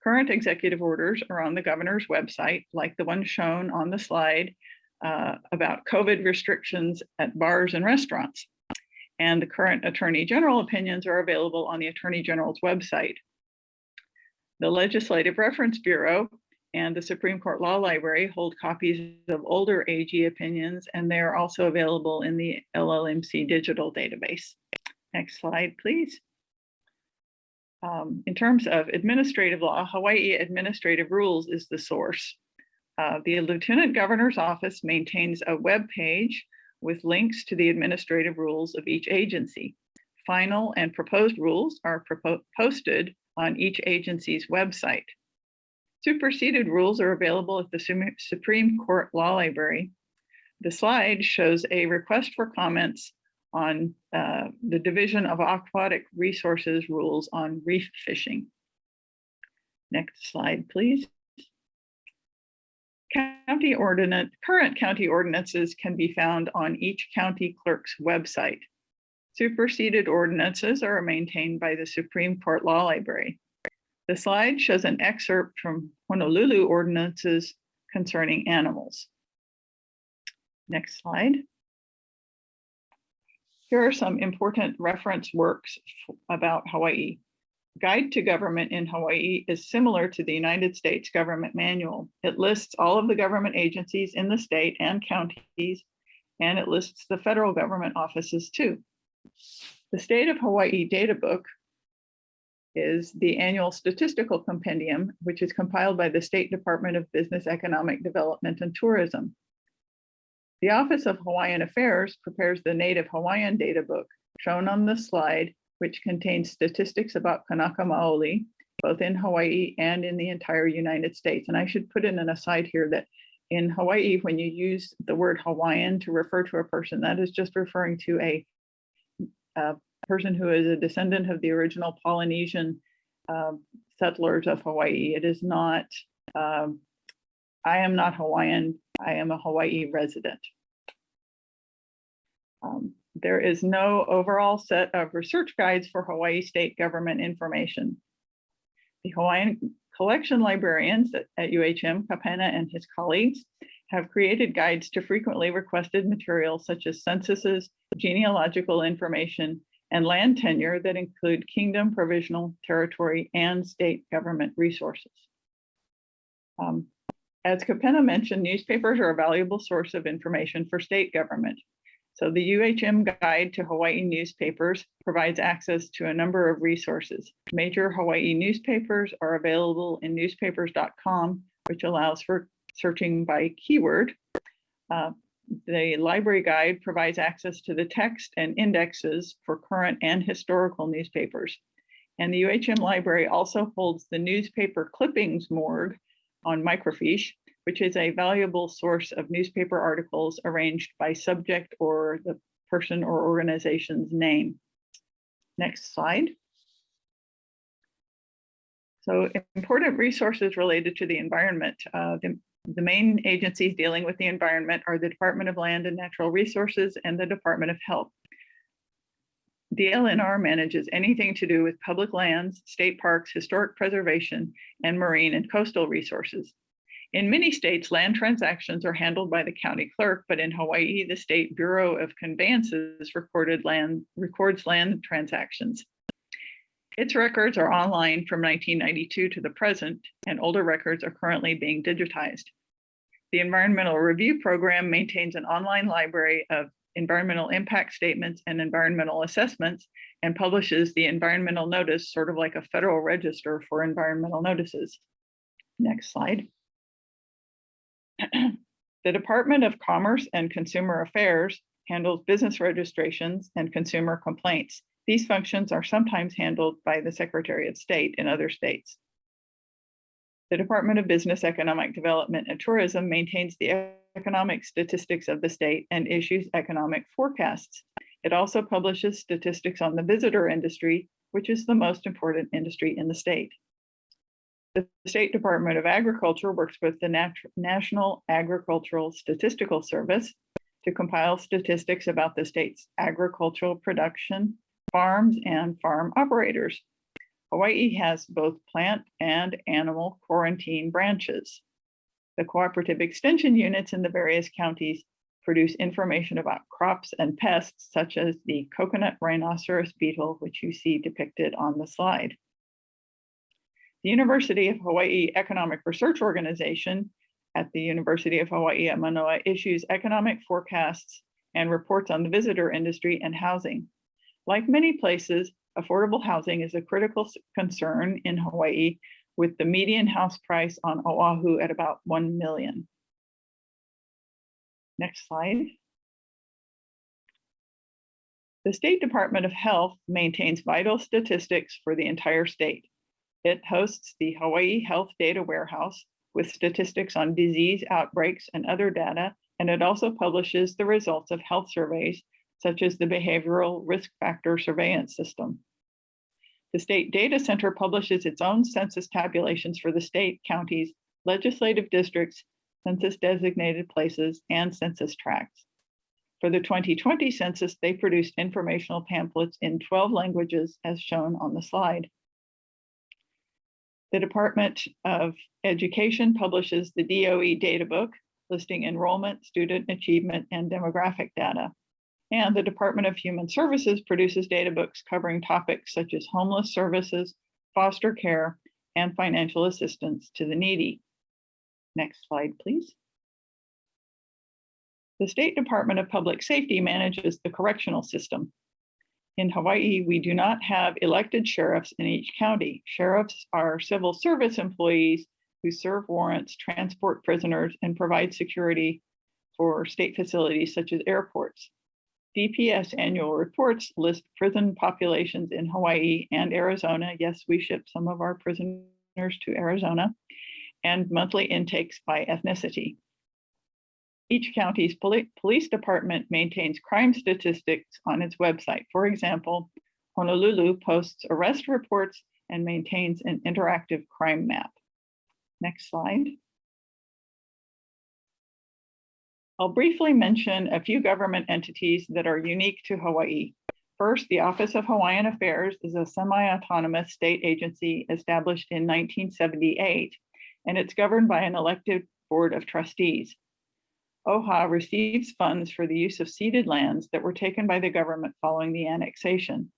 Current executive orders are on the governor's website, like the one shown on the slide uh, about COVID restrictions at bars and restaurants. And the current attorney general opinions are available on the attorney general's website. The Legislative Reference Bureau and the Supreme Court Law Library hold copies of older AG opinions, and they are also available in the LLMC digital database. Next slide, please. Um, in terms of administrative law, Hawaii Administrative Rules is the source. Uh, the Lieutenant Governor's Office maintains a web page with links to the administrative rules of each agency. Final and proposed rules are posted on each agency's website. Superseded rules are available at the Supreme Court Law Library. The slide shows a request for comments on uh, the Division of Aquatic Resources rules on reef fishing. Next slide, please. County ordinance, current county ordinances can be found on each county clerk's website. Superseded ordinances are maintained by the Supreme Court Law Library. The slide shows an excerpt from Honolulu ordinances concerning animals. Next slide. Here are some important reference works about Hawaii. Guide to Government in Hawaii is similar to the United States Government Manual. It lists all of the government agencies in the state and counties, and it lists the federal government offices too. The State of Hawaii Data Book is the annual statistical compendium, which is compiled by the State Department of Business, Economic Development and Tourism. The Office of Hawaiian Affairs prepares the Native Hawaiian Data Book shown on the slide, which contains statistics about Kanaka Maoli, both in Hawaii and in the entire United States. And I should put in an aside here that in Hawaii, when you use the word Hawaiian to refer to a person, that is just referring to a, a person who is a descendant of the original Polynesian um, settlers of Hawaii. It is not, um, I am not Hawaiian, I am a Hawaii resident. Um, there is no overall set of research guides for Hawaii state government information. The Hawaiian collection librarians at, at UHM, Kapena and his colleagues have created guides to frequently requested materials such as censuses, genealogical information, and land tenure that include kingdom, provisional, territory, and state government resources. Um, as Kapena mentioned, newspapers are a valuable source of information for state government. So the UHM Guide to Hawaii Newspapers provides access to a number of resources. Major Hawaii newspapers are available in newspapers.com, which allows for searching by keyword. Uh, the library guide provides access to the text and indexes for current and historical newspapers. And the UHM library also holds the newspaper clippings morgue on microfiche, which is a valuable source of newspaper articles arranged by subject or the person or organization's name. Next slide. So important resources related to the environment. Uh, the, the main agencies dealing with the environment are the Department of Land and Natural Resources and the Department of Health. DLNR manages anything to do with public lands, state parks, historic preservation, and marine and coastal resources. In many states, land transactions are handled by the county clerk, but in Hawaii, the State Bureau of Conveyances recorded land, records land transactions. Its records are online from 1992 to the present, and older records are currently being digitized. The Environmental Review Program maintains an online library of environmental impact statements and environmental assessments and publishes the environmental notice, sort of like a federal register for environmental notices. Next slide. [CLEARS THROAT] The Department of Commerce and Consumer Affairs handles business registrations and consumer complaints. These functions are sometimes handled by the Secretary of State in other states. The Department of Business, Economic Development and Tourism maintains the economic statistics of the state and issues economic forecasts. It also publishes statistics on the visitor industry, which is the most important industry in the state. The State Department of Agriculture works with the Nat National Agricultural Statistical Service to compile statistics about the state's agricultural production, farms, and farm operators. Hawaii has both plant and animal quarantine branches. The cooperative extension units in the various counties produce information about crops and pests such as the coconut rhinoceros beetle, which you see depicted on the slide. The University of Hawaii Economic Research Organization at the University of Hawaii at Manoa issues economic forecasts and reports on the visitor industry and housing. Like many places, affordable housing is a critical concern in Hawaii with the median house price on Oahu at about 1 million. Next slide. The State Department of Health maintains vital statistics for the entire state. It hosts the Hawaii Health Data Warehouse with statistics on disease outbreaks and other data, and it also publishes the results of health surveys, such as the Behavioral Risk Factor Surveillance System. The State Data Center publishes its own census tabulations for the state, counties, legislative districts, census designated places, and census tracts. For the 2020 census, they produced informational pamphlets in 12 languages as shown on the slide. The Department of Education publishes the DOE Data Book listing enrollment, student achievement, and demographic data. And the Department of Human Services produces data books covering topics such as homeless services, foster care, and financial assistance to the needy. Next slide, please. The State Department of Public Safety manages the correctional system. In Hawaii, we do not have elected sheriffs in each county. Sheriffs are civil service employees who serve warrants, transport prisoners, and provide security for state facilities such as airports. DPS annual reports list prison populations in Hawaii and Arizona. Yes, we ship some of our prisoners to Arizona and monthly intakes by ethnicity. Each county's poli- police department maintains crime statistics on its website. For example, Honolulu posts arrest reports and maintains an interactive crime map. Next slide. I'll briefly mention a few government entities that are unique to Hawaii. First, the Office of Hawaiian Affairs is a semi-autonomous state agency established in 1978, and it's governed by an elected board of trustees. OHA receives funds for the use of ceded lands that were taken by the government following the annexation.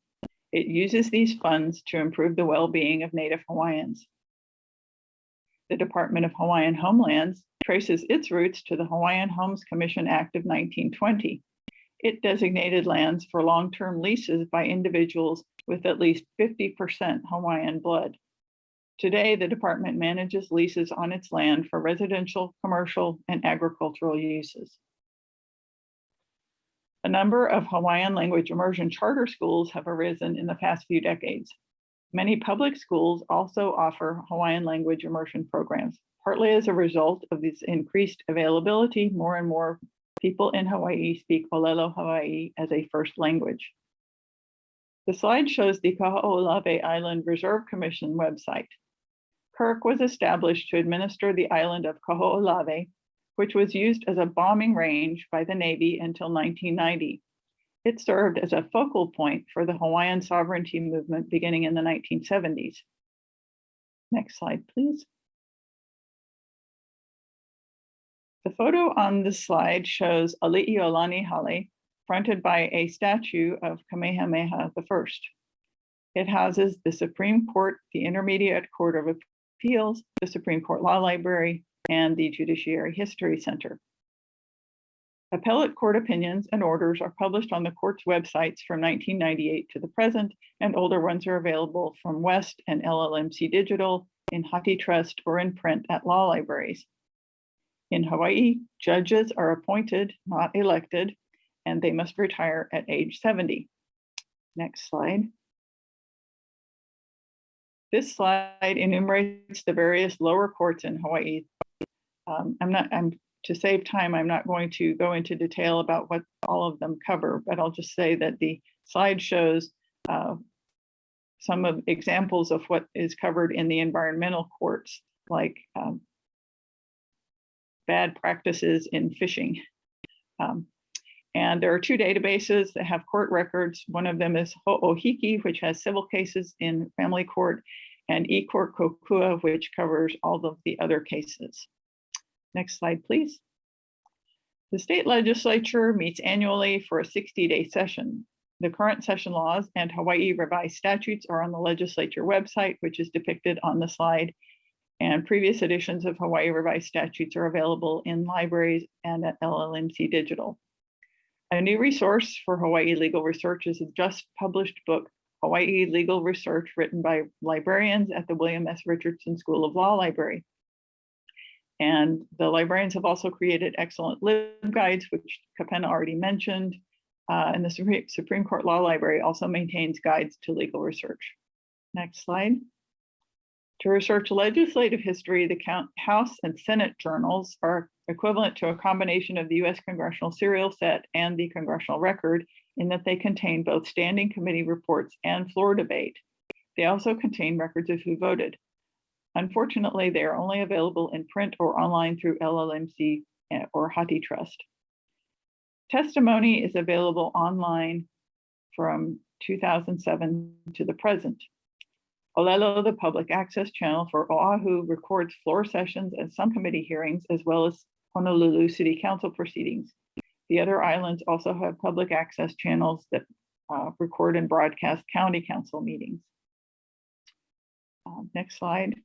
It uses these funds to improve the well-being of Native Hawaiians. The Department of Hawaiian Homelands traces its roots to the Hawaiian Homes Commission Act of 1920. It designated lands for long-term leases by individuals with at least 50% Hawaiian blood. Today, the department manages leases on its land for residential, commercial, and agricultural uses. A number of Hawaiian language immersion charter schools have arisen in the past few decades. Many public schools also offer Hawaiian language immersion programs. Partly as a result of this increased availability, more and more people in Hawaii speak Olelo Hawaii as a first language. The slide shows the Kaho'olawe Island Reserve Commission website. KIRC was established to administer the island of Kaho'olawe, which was used as a bombing range by the Navy until 1990. It served as a focal point for the Hawaiian sovereignty movement beginning in the 1970s. Next slide, please. The photo on this slide shows Ali'iolani Hale, fronted by a statue of Kamehameha I. It houses the Supreme Court, the Intermediate Court of Appeals, the Supreme Court Law Library, and the Judiciary History Center. Appellate court opinions and orders are published on the court's websites from 1998 to the present, and older ones are available from West and LLMC Digital, in HathiTrust, or in print at law libraries. In Hawaii, judges are appointed, not elected, and they must retire at age 70. Next slide. This slide enumerates the various lower courts in Hawaii. Um, I'm not, I'm to save time, I'm not going to go into detail about what all of them cover, but I'll just say that the slide shows uh, some of examples of what is covered in the environmental courts, like um, bad practices in fishing. Um, and there are two databases that have court records. One of them is Ho'ohiki, which has civil cases in family court, and eCourt Kokua, which covers all of the other cases. Next slide, please. The state legislature meets annually for a 60-day session. The current session laws and Hawaii revised statutes are on the legislature website, which is depicted on the slide. And previous editions of Hawaii revised statutes are available in libraries and at LLMC Digital. A new resource for Hawaii legal research is a just published book, Hawaii Legal Research, written by librarians at the William S. Richardson School of Law Library. And the librarians have also created excellent LibGuides, which Kapena already mentioned. Uh, and the Supreme Court Law Library also maintains guides to legal research. Next slide. To research legislative history, the House and Senate journals are equivalent to a combination of the US Congressional Serial Set and the Congressional Record in that they contain both standing committee reports and floor debate. They also contain records of who voted. Unfortunately, they are only available in print or online through LLMC eh, or HathiTrust. Testimony is available online from 2007 to the present. Olelo, the public access channel for Oahu, records floor sessions and some committee hearings, as well as Honolulu City Council proceedings. The other islands also have public access channels that uh, record and broadcast county council meetings. Uh, Next slide.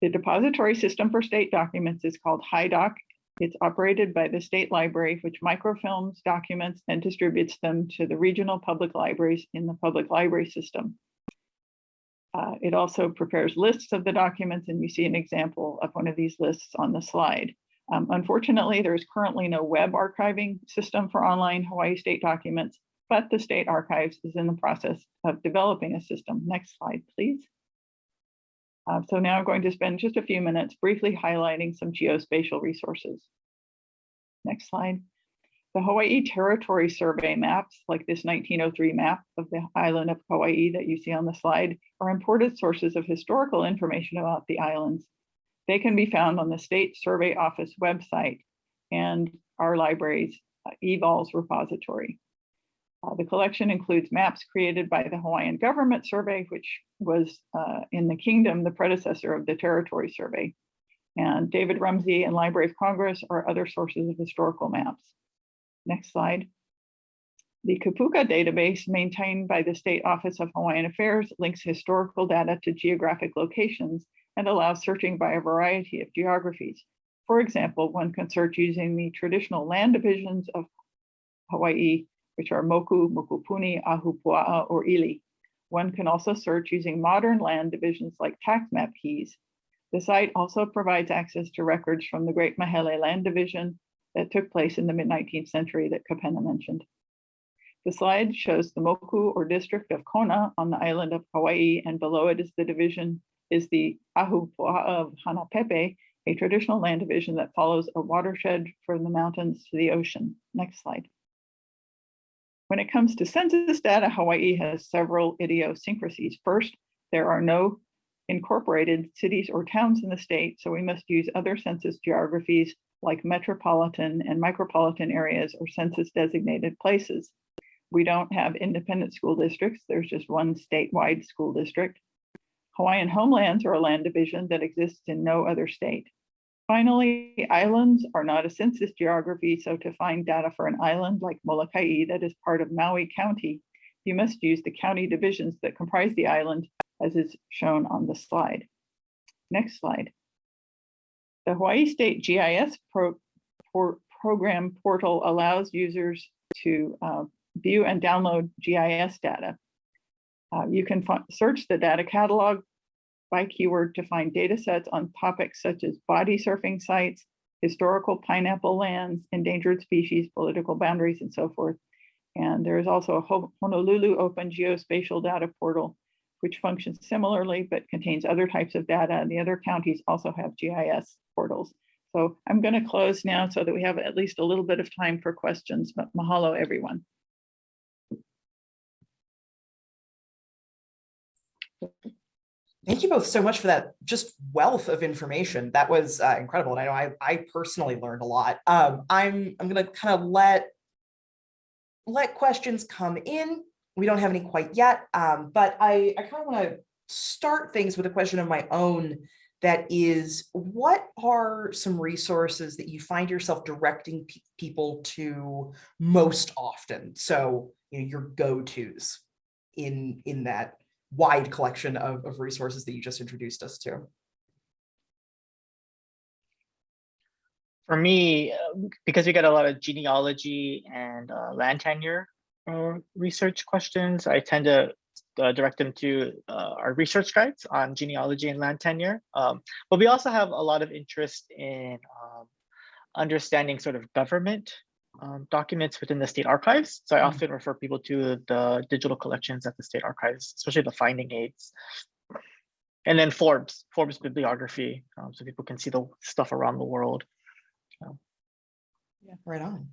The depository system for state documents is called HIDOC. It's operated by the state library, which microfilms documents and distributes them to the regional public libraries in the public library system. Uh, It also prepares lists of the documents, and you see an example of one of these lists on the slide. Um, Unfortunately, there is currently no web archiving system for online Hawaii state documents, but the state archives is in the process of developing a system. Next slide, please. Uh, so now I'm going to spend just a few minutes briefly highlighting some geospatial resources. Next slide. The Hawaii Territory Survey maps, like this 1903 map of the island of Hawaii that you see on the slide, are important sources of historical information about the islands. They can be found on the State Survey Office website and our library's uh, eVols repository. Uh, the collection includes maps created by the Hawaiian Government Survey, which was uh, in the kingdom, the predecessor of the Territory Survey. And David Rumsey and Library of Congress are other sources of historical maps. Next slide. The Kipuka database maintained by the State Office of Hawaiian Affairs links historical data to geographic locations and allows searching by a variety of geographies. For example, one can search using the traditional land divisions of Hawaii which are Moku, Mokupuni, Ahupua'a, or Ili. One can also search using modern land divisions like tax map keys. The site also provides access to records from the Great Mahele Land Division that took place in the mid-19th century that Kapena mentioned. The slide shows the Moku or district of Kona on the island of Hawaii, and below it is the division is the Ahupua'a of Hanapepe, a traditional land division that follows a watershed from the mountains to the ocean. Next slide. When it comes to census data, Hawaii has several idiosyncrasies. First, there are no incorporated cities or towns in the state, so we must use other census geographies like metropolitan and micropolitan areas or census designated places. We don't have independent school districts. There's just one statewide school district. Hawaiian homelands are a land division that exists in no other state. Finally, islands are not a census geography, so to find data for an island like Molokai that is part of Maui County, you must use the county divisions that comprise the island as is shown on the slide. Next slide. The Hawaii State GIS pro, program portal allows users to uh, view and download GIS data. Uh, you can search the data catalog by keyword to find data sets on topics such as body surfing sites, historical pineapple lands, endangered species, political boundaries, and so forth. And there is also a Honolulu Open Geospatial Data Portal, which functions similarly, but contains other types of data. And the other counties also have GIS portals. So I'm going to close now so that we have at least a little bit of time for questions, but mahalo everyone. Thank you both so much for that just wealth of information. That was uh, incredible. And I know I, I personally learned a lot. Um, I'm, I'm going to kind of let, let questions come in. We don't have any quite yet, um, but I, I kind of want to start things with a question of my own that is, what are some resources that you find yourself directing pe people to most often? So, you know, your go-tos in, in that wide collection of, of resources that you just introduced us to. For me, uh, because we get a lot of genealogy and uh, land tenure uh, research questions, I tend to uh, direct them to uh, our research guides on genealogy and land tenure. Um, but we also have a lot of interest in um, understanding sort of government um, documents within the state archives. So I Mm. often refer people to the digital collections at the state archives, especially the finding aids. And then Forbes, Forbes bibliography, um, so people can see the stuff around the world. Yeah. Right on.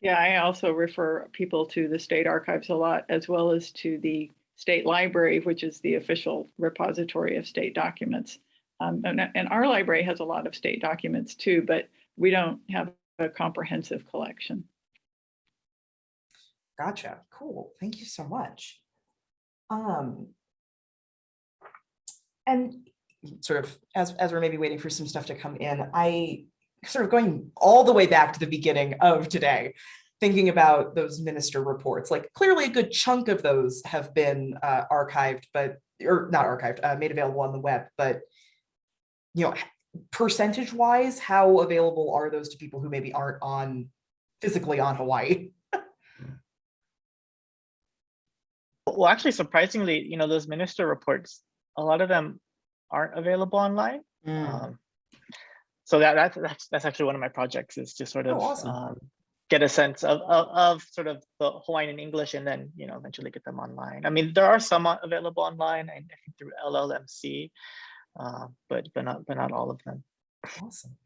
Yeah, I also refer people to the state archives a lot, as well as to the state library, which is the official repository of state documents. Um, and, and our library has a lot of state documents too, but we don't have a comprehensive collection. Gotcha. Cool. Thank you so much. Um, and sort of as, as we're maybe waiting for some stuff to come in, I sort of going all the way back to the beginning of today, thinking about those minister reports, like clearly a good chunk of those have been uh, archived, but, or not archived, uh, made available on the web, but you know, percentage wise, how available are those to people who maybe aren't on physically on Hawaii? [LAUGHS] Well, actually, surprisingly, you know, those minister reports, a lot of them aren't available online. Um, so that that's that's that's actually one of my projects is to sort Oh, of awesome. um, get a sense of, of of sort of the Hawaiian and English, and then you know eventually get them online. I mean, there are some available online, I think through LLMC, uh, but but not but not all of them. Awesome.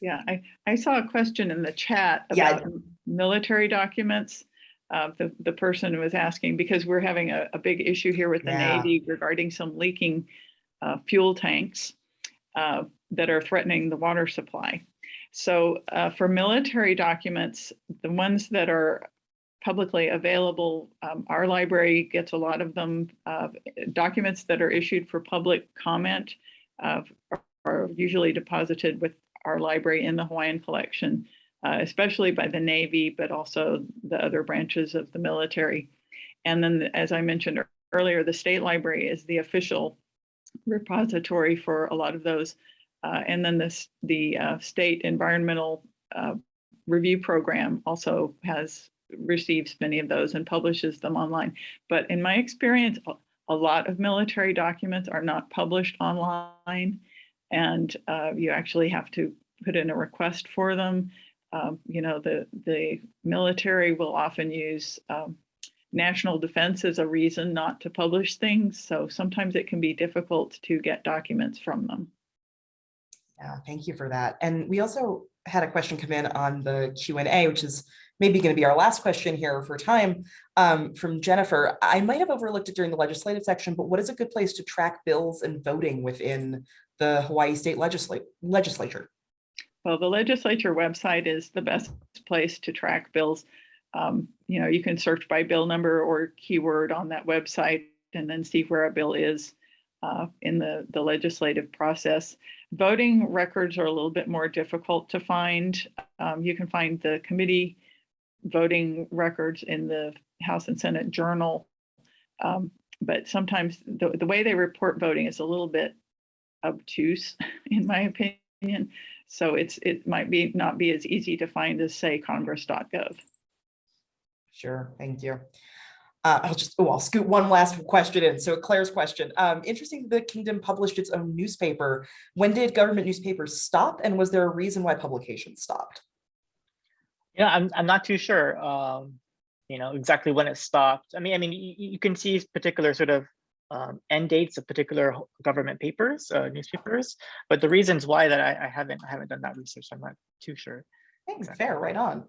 Yeah, I, I saw a question in the chat about m- military documents. Uh, the, the person was asking, because we're having a, a big issue here with the Yeah. Navy regarding some leaking uh, fuel tanks uh, that are threatening the water supply. So uh, for military documents, the ones that are publicly available, um, our library gets a lot of them. uh, Documents that are issued for public comment uh, are usually deposited with our library in the Hawaiian collection, uh, especially by the Navy, but also the other branches of the military. And then, as I mentioned earlier, the state library is the official repository for a lot of those. Uh, and then this, the uh, state environmental uh, review program also has receives many of those and publishes them online. But in my experience, a- lot of military documents are not published online and uh, you actually have to put in a request for them. Um, you know, the the military will often use um, national defense as a reason not to publish things. So sometimes it can be difficult to get documents from them. Yeah, thank you for that. And we also had a question come in on the Q and A, which is maybe going to be our last question here for time um, from Jennifer. I might have overlooked it during the legislative section, but what is a good place to track bills and voting within the Hawaii State Legislature? Well, the legislature website is the best place to track bills. Um, you know, you can search by bill number or keyword on that website and then see where a bill is uh, in the, the legislative process. Voting records are a little bit more difficult to find. Um, you can find the committee voting records in the House and Senate Journal. Um, but sometimes the, the way they report voting is a little bit obtuse, [LAUGHS] in my opinion. So it's, it might be, not be as easy to find as say congress.gov. Sure, thank you. Uh, I'll just, oh, I'll scoot one last question in. So Claire's question, um, interesting, the kingdom published its own newspaper. When did government newspapers stop and was there a reason why publication stopped? Yeah, I'm I'm not too sure. Um, you know exactly when it stopped. I mean, I mean, you, you can see particular sort of um, end dates of particular government papers, uh, newspapers, but the reasons why that I, I haven't I haven't done that research. I'm not too sure. Thanks, Exactly. Fair, right on.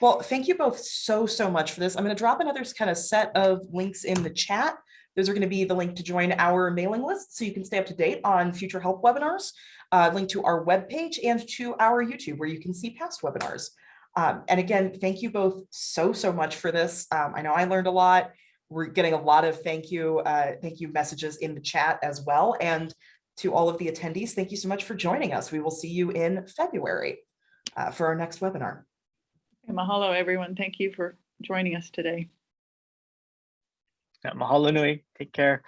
Well, thank you both so, so much for this. I'm going to drop another kind of set of links in the chat. Those are going to be the link to join our mailing list so you can stay up to date on future help webinars, uh, link to our webpage and to our YouTube where you can see past webinars. Um, and again, thank you both so, so much for this. Um, I know I learned a lot. We're getting a lot of thank you, uh, thank you messages in the chat as well. And to all of the attendees, thank you so much for joining us. We will see you in February uh, for our next webinar. And mahalo, everyone. Thank you for joining us today. Yeah, mahalo nui. Take care.